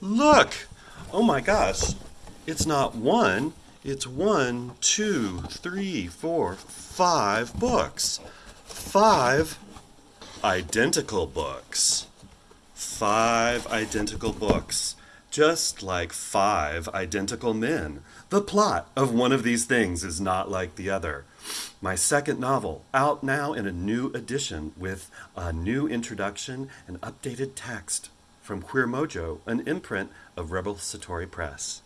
Look! Oh my gosh. It's not one, it's one, two, three, four, five books. Five identical books. Five identical books. Just like five identical men. The plot of one of these things is not like the other. My second novel, out now in a new edition with a new introduction and updated text from Queer Mojo, an imprint of Rebel Satori Press.